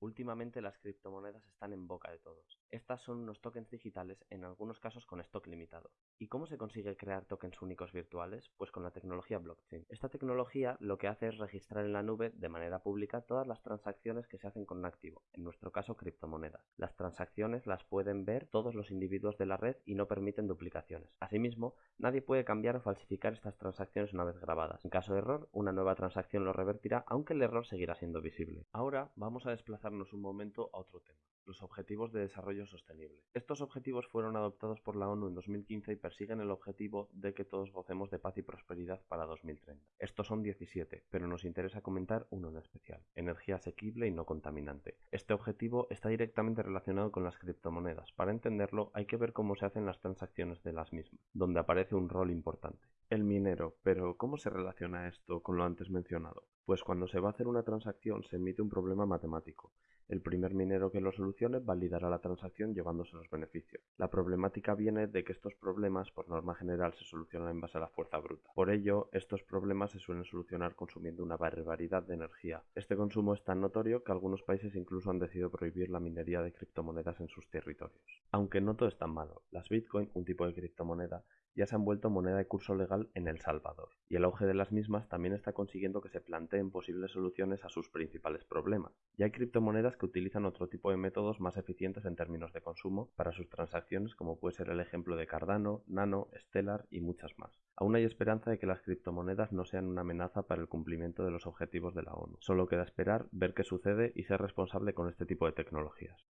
Últimamente las criptomonedas están en boca de todos. Estas son unos tokens digitales, en algunos casos con stock limitado. ¿Y cómo se consigue crear tokens únicos virtuales? Pues con la tecnología blockchain. Esta tecnología lo que hace es registrar en la nube de manera pública todas las transacciones que se hacen con un activo, en nuestro caso criptomonedas. Las transacciones las pueden ver todos los individuos de la red y no permiten duplicaciones. Asimismo, nadie puede cambiar o falsificar estas transacciones una vez grabadas. En caso de error, una nueva transacción lo revertirá, aunque el error seguirá siendo visible. Ahora vamos a desplazar un momento a otro tema, los Objetivos de Desarrollo Sostenible. Estos objetivos fueron adoptados por la ONU en 2015 y persiguen el objetivo de que todos gocemos de paz y prosperidad para 2030. Estos son 17, pero nos interesa comentar uno en especial, energía asequible y no contaminante. Este objetivo está directamente relacionado con las criptomonedas. Para entenderlo hay que ver cómo se hacen las transacciones de las mismas, donde aparece un rol importante. El minero, pero ¿cómo se relaciona esto con lo antes mencionado? Pues cuando se va a hacer una transacción se emite un problema matemático. El primer minero que lo solucione validará la transacción llevándose los beneficios. La problemática viene de que estos problemas por norma general se solucionan en base a la fuerza bruta. Por ello, estos problemas se suelen solucionar consumiendo una barbaridad de energía. Este consumo es tan notorio que algunos países incluso han decidido prohibir la minería de criptomonedas en sus territorios. Aunque no todo es tan malo, las Bitcoin, un tipo de criptomoneda, ya se han vuelto moneda de curso legal en El Salvador, y el auge de las mismas también está consiguiendo que se planteen posibles soluciones a sus principales problemas. Ya hay criptomonedas que utilizan otro tipo de métodos más eficientes en términos de consumo para sus transacciones, como puede ser el ejemplo de Cardano, Nano, Stellar y muchas más. Aún hay esperanza de que las criptomonedas no sean una amenaza para el cumplimiento de los objetivos de la ONU. Solo queda esperar, ver qué sucede y ser responsable con este tipo de tecnologías.